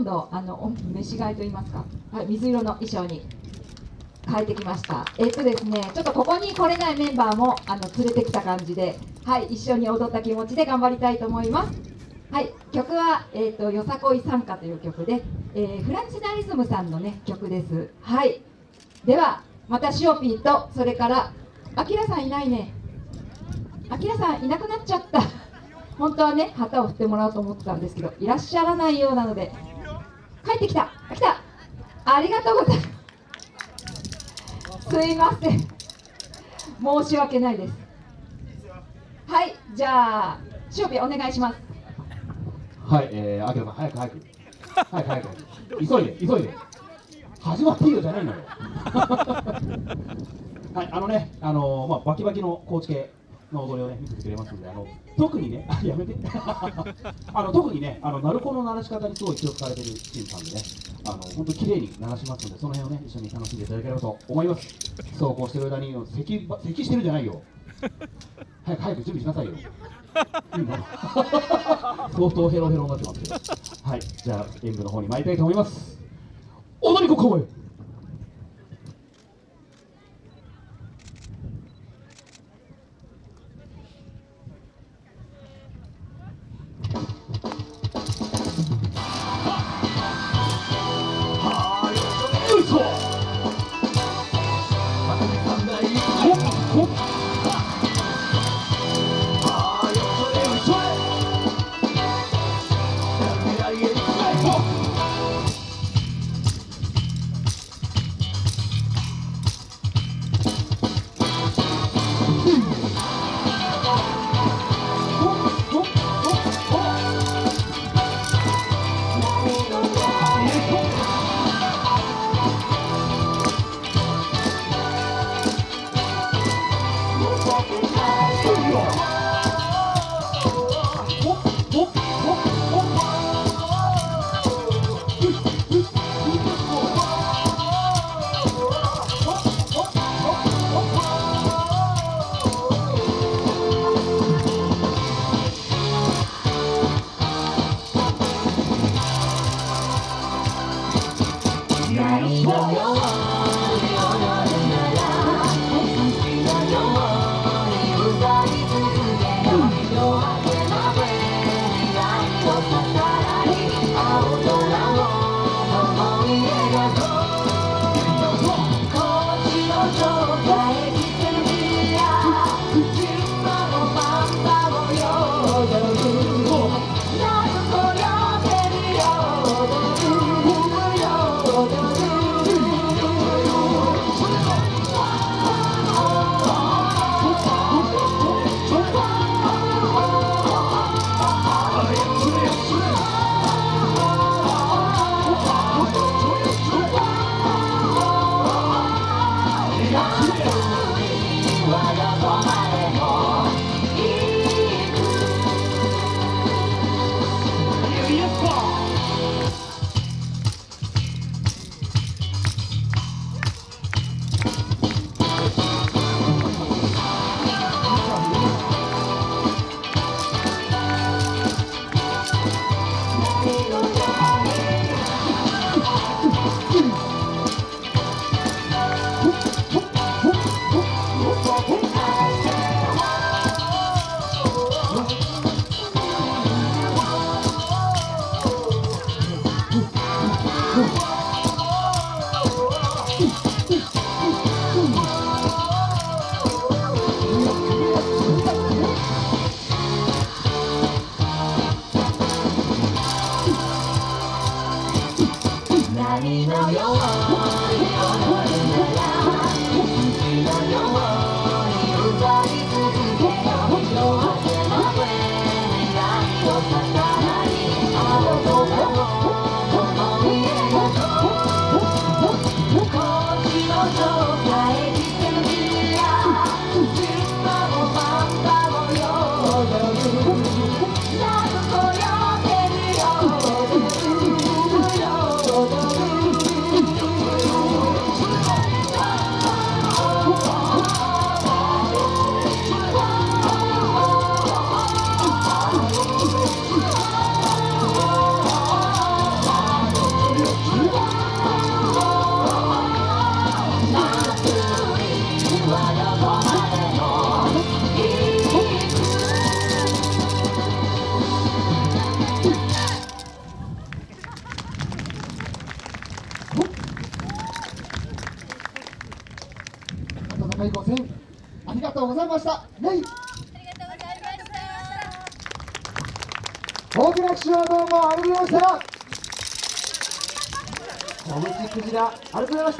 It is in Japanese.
今度あの飯替えと言いますか、はい、水色の衣装に変えてきました。えっとですねちょっとここに来れないメンバーもあの連れてきた感じではい一緒に踊った気持ちで頑張りたいと思います。はい曲は、えーと「よさこい参加」という曲で、えー、フランチナリズムさんのね曲です。はい。ではまたシオピーとそれからあきらさんいないね。あきらさんいなくなっちゃった。本当はね旗を振ってもらおうと思ってたんですけどいらっしゃらないようなので帰ってきた。来た。ありがとうございます。すいません。申し訳ないです。はいじゃあ塩日お願いします。はいえー、あきらさん早く早く。早く早く。急いで急いで。始まっていいよじゃないのよ。はいあのねあのー、まあバキバキの高知系。の踊りをね見せてくれますんであの特にねやめて。あの特にねあの鳴子の鳴らし方にすごい気を使われてるチームさんでねあの本当綺麗に鳴らしますのでその辺をね一緒に楽しんでいただければと思います。そうこうしてる間に咳咳してるんじゃないよ。早く早く準備しなさいよ。相当ヘロヘロになってますけど。はいじゃあ演舞の方に参りたいと思います。踊り子公演 Boa! Let me know your heart. 第5戦ありがとうございました。イェイ。大きな拍手をどうもありがとうございました小口クジラありがとうございました。